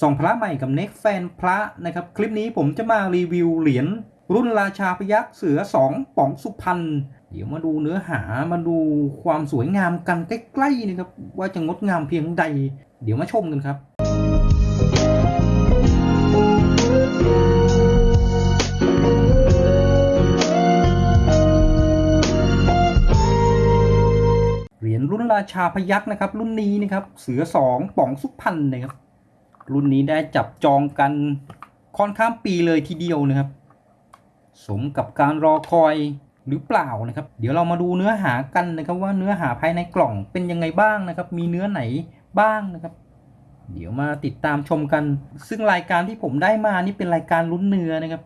ส่องพระใหม่กับเน็กแฟนพระนะครับ คลิปนี้ผมจะมารีวิวเหรียญรุ่นราชาพยักษ์เสือสองป๋องสุพรรณเดี๋ยวมาดูเนื้อหามาดูความสวยงามกันใกล้ๆนะครับ ว่าจะงดงามเพียงใด เดี๋ยวมาชมกันครับเหรียญรุ่นราชาพยักษ์นะครับ รุ่นนี้นะครับเสือสองป๋องสุพรรณนะครับ รุ่นนี้ได้จับจองกันค่อนข้ามปีเลยทีเดียวนะครับ สมกับการรอคอยหรือเปล่านะครับ เดี๋ยวเรามาดูเนื้อหากันนะครับ ว่าเนื้อหาภายในกล่องเป็นยังไงบ้างนะครับ มีเนื้อไหนบ้างนะครับ เดี๋ยวมาติดตามชมกัน ซึ่งรายการที่ผมได้มานี่เป็นรายการลุ้นเนื้อนะครับ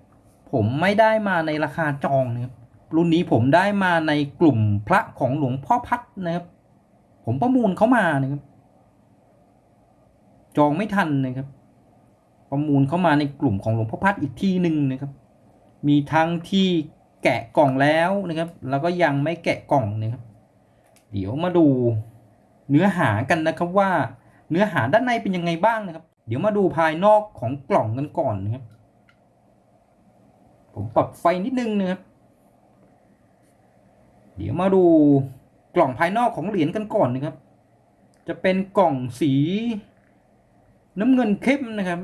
ผมไม่ได้มาในราคาจองนะครับรุ่นนี้ผมได้มาในกลุ่มพระของหลวงพ่อพัดนะครับ ผมประมูลเขามานะครับ จองไม่ทันนะครับ ประมูลเข้ามาในกลุ่มของหลวงพ่อพัดอีกที่หนึ่งนะครับ มีทั้งที่แกะกล่องแล้วนะครับ แล้วก็ยังไม่แกะกล่องนะครับ เดี๋ยวมาดูเนื้อหากันนะครับว่าเนื้อหาด้านในเป็นยังไงบ้างนะครับ เดี๋ยวมาดูภายนอกของกล่องกันก่อนนะครับ ผมปรับไฟนิดนึงนะครับ เดี๋ยวมาดูกล่องภายนอกของเหรียญกันก่อนนะครับ จะเป็นกล่องสี น้ำเงินเข้มนะครับ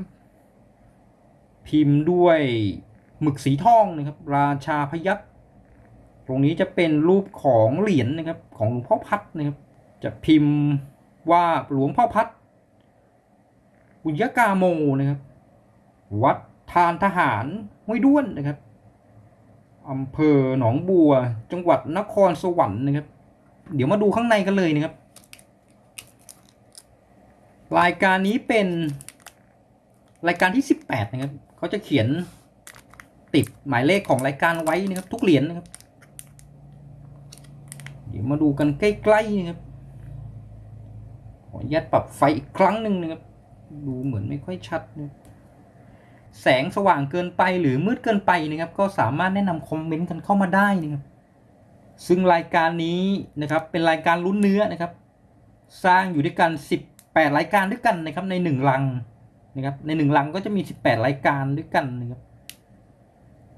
พิมพ์ด้วยหมึกสีทองนะครับ ราชาพยักษ์ตรงนี้จะเป็นรูปของเหรียญนะครับ ของหลวงพ่อพัดนะครับ จะพิมพ์ว่าหลวงพ่อพัดบุญยกาโมนะครับ วัดทานทหารห้วยด้วนนะครับอำเภอหนองบัว จังหวัดนครสวรรค์นะครับ เดี๋ยวมาดูข้างในกันเลยนะครับ รายการนี้เป็นรายการที่ 18 นะครับเขาจะเขียนติดหมายเลขของรายการไว้นะครับ ทุกเหรียญนะครับ เดี๋ยวมาดูกันใกล้ๆนะครับขออนุญาตปรับไฟอีกครั้งหนึ่งนะครับ ดูเหมือนไม่ค่อยชัดนะแสงสว่างเกินไปหรือมืดเกินไปนะครับ ก็สามารถแนะนำคอมเมนต์กันเข้ามาได้นะครับ ซึ่งรายการนี้นะครับเป็นรายการลุ้นเนื้อนะครับ สร้างอยู่ด้วยกัน 18 รายการด้วยกันนะครับ ใน1ลังนะครับ ใน1ลังก็จะมี 18 รายการด้วยกันนะครับ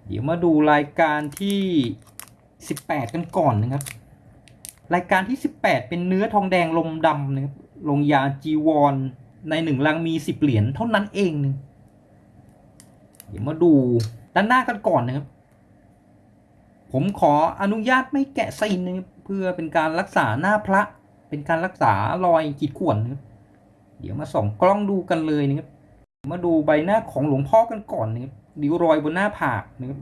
เดี๋ยวมาดูรายการที่ 18 กันก่อนนะครับ รายการที่ 18 เป็นเนื้อทองแดงลมดำนะครับ ลงยาจีวรใน1ลังมี 10 เหรียญเท่านั้นเองนะเดี๋ยวมาดูด้านหน้ากันก่อนนะครับ ผมขออนุญาตไม่แกะซีนนะครับเพื่อเป็นการรักษาหน้าพระ เป็นการรักษารอยขีดข่วนนะครับ เดี๋ยวมาส่องกล้องดูกันเลยนะครับ มาดูใบหน้าของหลวงพ่อกันก่อนนะครับริ้วรอยบนหน้าผากนะครับ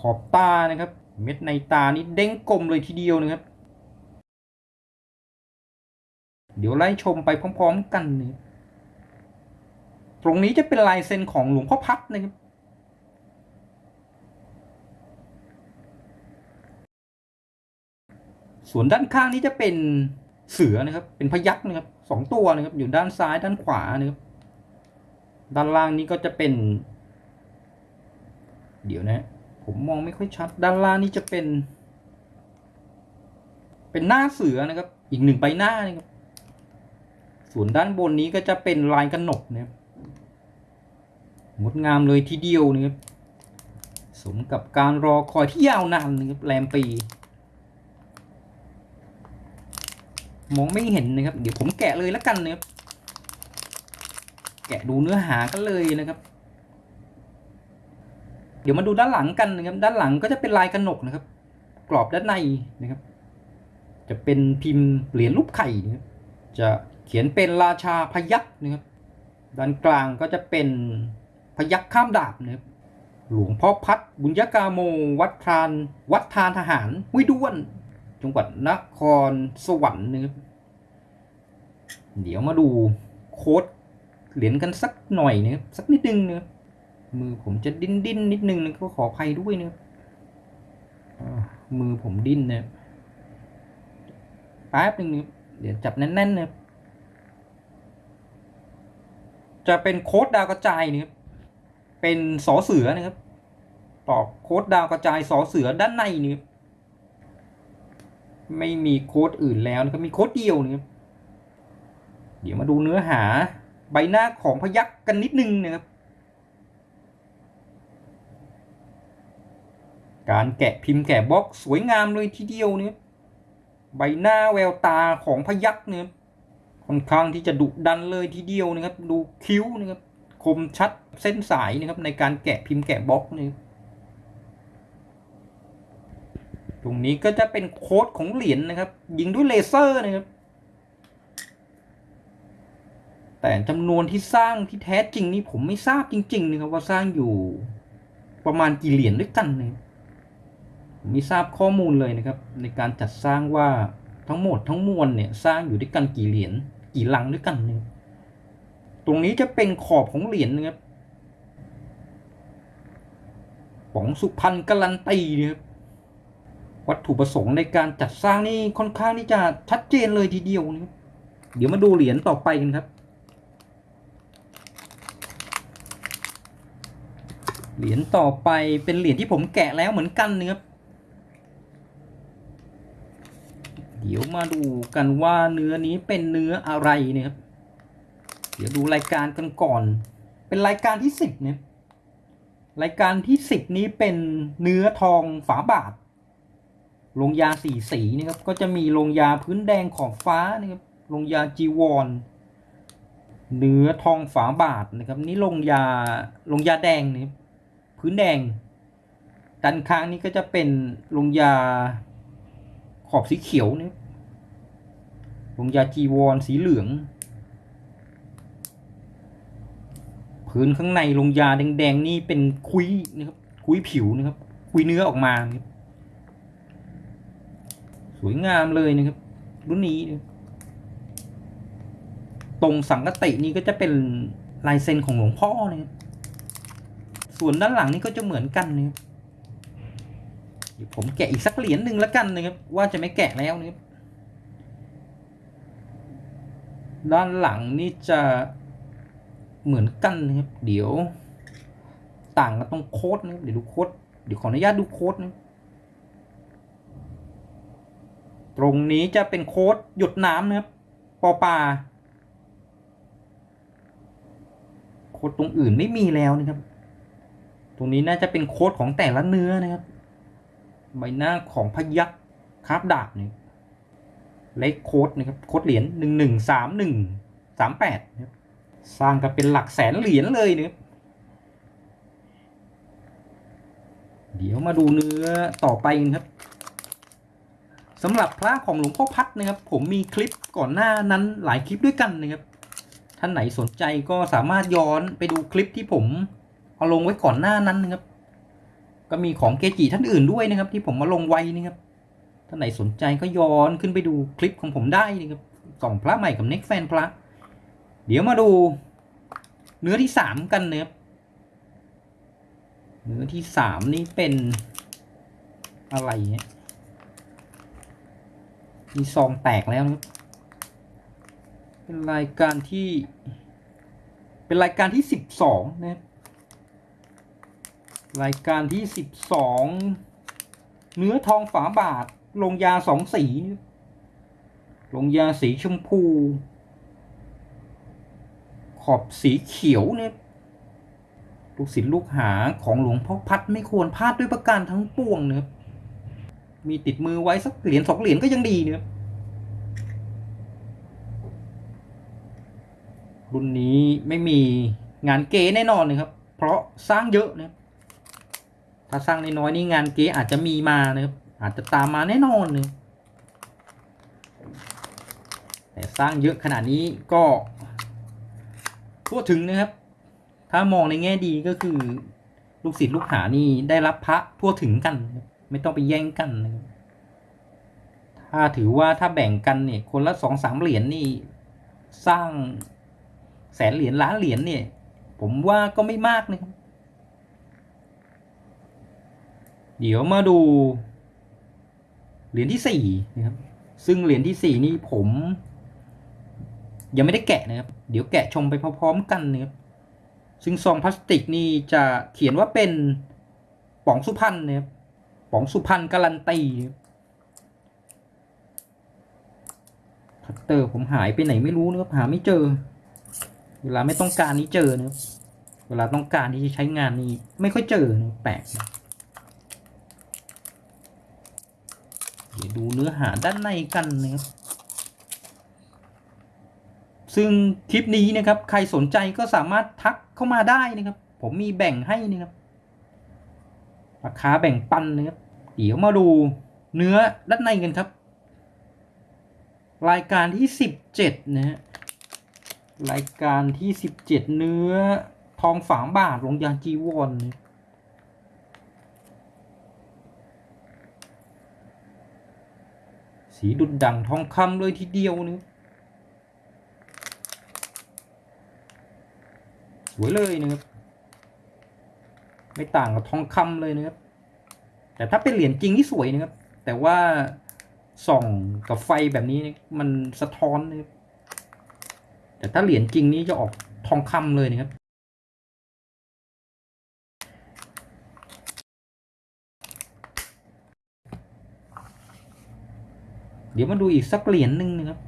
ขอบตานะครับ เม็ดในตานี่เด้งกลมเลยทีเดียวนะครับ เดี๋ยวไล่ชมไปพร้อมๆกันนะครับตรงนี้จะเป็นลายเซ็นของหลวงพ่อพัดนะครับ ส่วนด้านข้างนี้จะเป็น เสือนะครับ เป็นพยักนะครับสองตัวนะครับ อยู่ด้านซ้ายด้านขวานะครับ ด้านล่างนี้ก็จะเป็น เดี๋ยวนะ ผมมองไม่ค่อยชัด ด้านล่างนี้จะเป็น เป็นหน้าเสือนะครับ อีกหนึ่งใบหน้านะครับ ส่วนด้านบนนี้ก็จะเป็นลายกระหนกนะครับงดงามเลยทีเดียวนะครับ สมกับการรอคอยที่ยาวนานนะครับแรมปี มองไม่เห็นนะครับ เดี๋ยวผมแกะเลยแล้วกันนะครับแกะดูเนื้อหากันเลยนะครับ เดี๋ยวมาดูด้านหลังกันนะครับ ด้านหลังก็จะเป็นลายกระหนกนะครับ กรอบด้านในนะครับ จะเป็นพิมพ์เหรียญรูปไข่นะครับจะเขียนเป็นราชาพยักษ์นะครับ ด้านกลางก็จะเป็นพยักข้ามดาบนะครับหลวงพ่อพัดบุญยกาโม วัดทาน วัดทานทหารห้วยด้วน จังหวัดนครสวรรค์นะครับเดี๋ยวมาดูโค้ดเหรียญกันสักหน่อยนะครับสักนิดนึงนะครับมือผมจะดิ้นดิ้นนิดนึงนะก็ขออภัยด้วยนะครับอ่ามือผมดิ้นนะครับแป๊บนึงนะครับเดี๋ยวจับแน่นๆนะครับจะเป็นโค้ดดาวกระจายนะครับเป็นสอเสือนะครับตอกโค้ดดาวกระจายสอเสือด้านในนี่ครับ ไม่มีโค้ดอื่นแล้วนะครับ มีโค้ดเดียวนะครับเดี๋ยวมาดูเนื้อหาใบหน้าของพยักกันนิดนึงนะครับ การแกะพิมพ์แกะบล็อกสวยงามเลยทีเดียวเนี่ยใบหน้าแววตาของพยักเนี่ยค่อนข้างที่จะดุดันเลยทีเดียวนะครับ ดูคิ้วนะครับคมชัดเส้นสายนะครับในการแกะพิมพ์แกะบล็อกนี่ ตรงนี้ก็จะเป็นโค้ดของเหรียญนะครับ ยิงด้วยเลเซอร์นะครับ แต่จำนวนที่สร้างที่แท้จริงนี่ผมไม่ทราบจริง ๆ นะครับ ว่าสร้างอยู่ประมาณกี่เหรียญด้วยกันเนี่ยผมไม่ทราบข้อมูลเลยนะครับ ในการจัดสร้างว่าทั้งหมดทั้งมวลเนี่ยสร้างอยู่ด้วยกันกี่เหรียญกี่ลังด้วยกันเนี่ยตรงนี้จะเป็นขอบของเหรียญนะครับป๋องสุพรรณการันตีนะครับ วัตถุประสงค์ในการจัดสร้างนี่ค่อนข้างที่จะชัดเจนเลยทีเดียวนะครับเดี๋ยวมาดูเหรียญต่อไปกันครับ เหรียญต่อไปเป็นเหรียญที่ผมแกะแล้วเหมือนกันนะครับ เดี๋ยวมาดูกันว่าเนื้อนี้เป็นเนื้ออะไรนะครับ เดี๋ยวดูรายการกันก่อน เป็นรายการที่สิบเนี่ยรายการที่สิบนี้เป็นเนื้อทองฝาบาท ลงยาสีสีนะครับ ก็จะมีลงยาพื้นแดงขอบฟ้านะครับลงยาจีวรเนื้อทองฝาบาทนะครับ นี่ลงยาลงยาแดงนะครับพื้นแดงด้านข้างนี้ก็จะเป็นลงยาขอบสีเขียวนะครับลงยาจีวรสีเหลืองพื้นข้างในลงยาแดงๆนี่เป็นคุยนะครับคุยผิวนะครับ คุยเนื้อออกมานะครับ วยงามเลยนะครับ รุ่นนี้ ตรงสังกตินี่ก็จะเป็นลายเซ็นของหลวงพ่อนะครับส่วนด้านหลังนี่ก็จะเหมือนกันนะครับเดี๋ยวผมแกะอีกสักเหรียญหนึ่งแล้วกันนะครับ ว่าจะไม่แกะแล้วนะครับด้านหลังนี่จะเหมือนกันนะครับ เดี๋ยว ต่างกันตรงโค้ดนะครับเดี๋ยวดูโค้ดเดี๋ยวขออนุญาตดูโค้ดนะ ตรงนี้จะเป็นโค้ดหยุดน้ำนะครับปอปาโค้ดตรงอื่นไม่มีแล้วนะครับ ตรงนี้น่าจะเป็นโค้ดของแต่ละเนื้อนะครับ ใบหน้าของพยักคาบดาบเนี่ยเลขโค้ดนะครับ โค้ดเหรียญหนึ่งหนึ่งสามหนึ่งสามแปดนะครับสร้างกันเป็นหลักแสนเหรียญเลยนะครับ เดี๋ยวมาดูเนื้อต่อไปกันครับ สำหรับพระของหลวงพ่อพัดนะครับ ผมมีคลิปก่อนหน้านั้นหลายคลิปด้วยกันนะครับ ท่านไหนสนใจก็สามารถย้อนไปดูคลิปที่ผมเอาลงไว้ก่อนหน้านั้นนะครับ ก็มีของเกจิท่านอื่นด้วยนะครับ ที่ผมมาลงไว้นะครับ ท่านไหนสนใจก็ย้อนขึ้นไปดูคลิปของผมได้นะครับส่องพระใหม่กับเน็กแฟนพระ เดี๋ยวมาดู เนื้อที่สามกันนะครับเนื้อที่สามนี่เป็นอะไรเนี่ย มีซองแตกแล้ว เป็นรายการที่ เป็นรายการที่สิบสองนะครับรายการที่สิบสองเนื้อทองฝาบาท ลงยาสองสีนบลงยาสีชมพู ขอบสีเขียวเนี่ยลูกศิษย์ลูกหาของหลวงพ่อพัดไม่ควรพลาดด้วยประการทั้งปวงเนะครับ มีติดมือไว้สักเหรียญสองเหรียญก็ยังดีเนะครับรุ่นนี้ไม่มีงานเก๋แน่นอนนะครับ เพราะสร้างเยอะนะถ้าสร้างน้อยๆนี่งานเก๋อาจจะมีมานะครับอาจจะตามมาแน่นอนเลยแต่สร้างเยอะขนาดนี้ก็ทั่วถึงนะครับ ถ้ามองในแง่ดีก็คือ ลูกศิษย์ลูกหานี่ได้รับพระทั่วถึงกันครับ ไม่ต้องไปแย่งกันนะถ้าถือว่าถ้าแบ่งกันเนี่ย คนละสองสามเหรียญนี่ สร้างแสนเหรียญล้านเหรียญเนี่ย ผมว่าก็ไม่มากนะครับ เดี๋ยวมาดู เหรียญที่สี่นะครับ ซึ่งเหรียญที่สี่นี่ผม ยังไม่ได้แกะนะครับ เดี๋ยวแกะชมไปพร้อมๆกันนะครับซึ่งซองพลาสติกนี่จะเขียนว่าเป็นป๋องสุพรรณนะครับ ป๋องสุพรรณการันตีคัตเตอร์ผมหายไปไหนไม่รู้นะครับหาไม่เจอ เวลาไม่ต้องการนี้เจอนะเวลาต้องการที่จะใช้งานนี้ไม่ค่อยเจอนะแปลกเดี๋ยวดูเนื้อหาด้านในกันนะครับซึ่งคลิปนี้นะครับ ใครสนใจก็สามารถทักเข้ามาได้นะครับ ผมมีแบ่งให้นะครับราคาแบ่งปันนะครับ เดี๋ยวมาดูเนื้อด้านในกันครับ รายการที่สิบเจ็ดนะฮะรายการที่สิบเจ็ดเนื้อทองฝางบาทลงยางจีวอนนะสีดุดดังทองคำเลยทีเดียวนะสวยเลยนะครับ ไม่ต่างกับทองคำเลยนะครับ แต่ถ้าเป็นเหรียญจริงที่สวยนะครับ แต่ว่าส่องกับไฟแบบนี้มันสะท้อนนะครับแต่ถ้าเหรียญจริงนี้จะออกทองคำเลยนะครับ เดี๋ยวมาดูอีกสักเหรียญหนึ่งนะครับ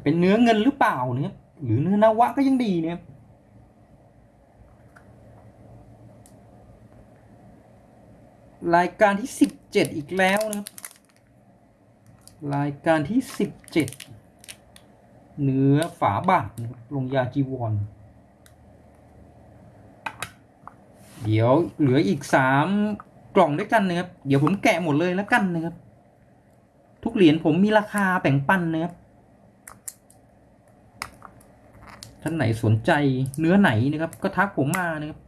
จะเป็นเนื้อเงินหรือเปล่านะครับหรือเนื้อนาวะก็ยังดีเนะครับรายการที่สิบเจ็ดอีกแล้วนะครับรายการที่สิบเจ็ดเนื้อฝาบาทลงยาจีวร เดี๋ยวเหลืออีกสามกล่องด้วยกันนะครับ เดี๋ยวผมแกะหมดเลยแล้วกันนะครับ ทุกเหรียญผมมีราคาแบ่งปันนะครับ ท่านไหนสนใจเนื้อไหนนะครับ ก็ทักผมมานะครับ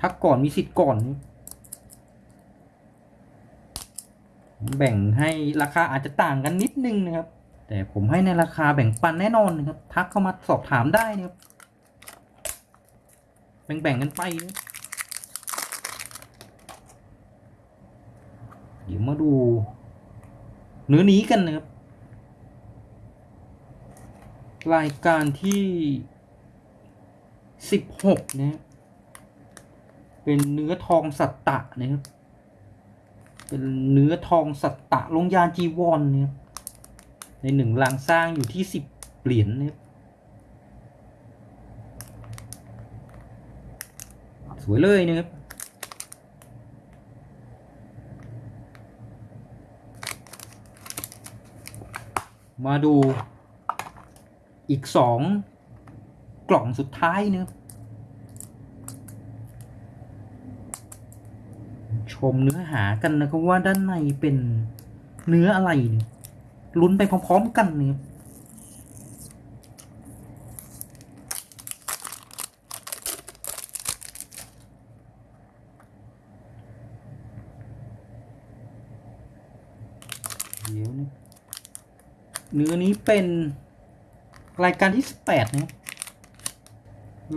ทักก่อนมีสิทธิ์ก่อนแบ่งให้ราคาอาจจะต่างกันนิดนึงนะครับ แต่ผมให้ในราคาแบ่งปันแน่นอนนะครับ ทักเข้ามาสอบถามได้นะครับ แบ่งแบ่งๆกันไปนะเดี๋ยวมาดู เนื้อนี้กันนะครับ รายการที่ สิบหกนะเป็นเนื้อทองสัตตะนะครับ เป็นเนื้อทองสัตตะลงยานจีวรเนี่ยในหนึ่งลางสร้างอยู่ที่สิบเหรียญเนี่ยสวยเลยนะครับมาดูอีกสอง กล่องสุดท้ายนะชมเนื้อหากันนะครับว่าด้านในเป็นเนื้ออะไรเนี่ยลุ้นไปพร้อมๆกันนะครับเดี๋ยวนะเนื้อนี้เป็นรายการที่สิบแปดนะ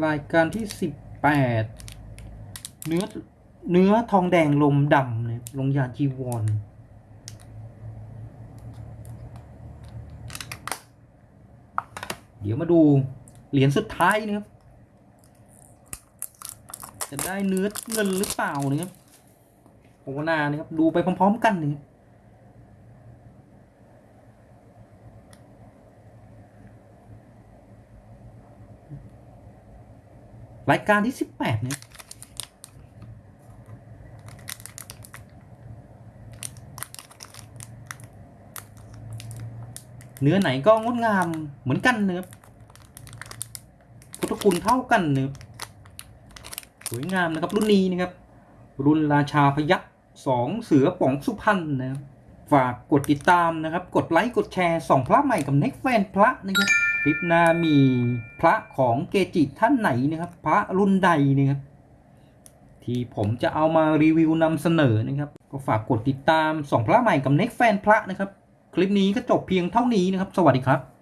รายการที่สิบแปดเนื้อเนื้อทองแดงลมดำเนี่ยลงยาจีวรเดี๋ยวมาดูเหรียญสุดท้ายนะครับ จะได้เนื้อเงินหรือเปล่านะครับภาวนานะครับ ดูไปพร้อม ๆ กันนะครับ รายการที่สิบแปดเนี่ยเนื้อไหนก็งดงามเหมือนกันเนื้อพุทธคุณเท่ากันเนื้อสวยงามนะครับรุ่นนี้นะครับ รุ่นราชาพยัคฆ์สองเสือป๋องสุพรรณนะครับฝากกดติดตามนะครับ กดไลค์ กดแชร์ส่องพระใหม่กับเน็กแฟนพระนะครับ ลิปหน้ามีพระของเกจิท่านไหนนะครับ พระรุ่นใดนะครับ ที่ผมจะเอามารีวิวนำเสนอนะครับ ก็ฝากกดติดตามส่องพระใหม่กับเน็กแฟนพระนะครับ คลิปนี้ก็จบเพียงเท่านี้นะครับ สวัสดีครับ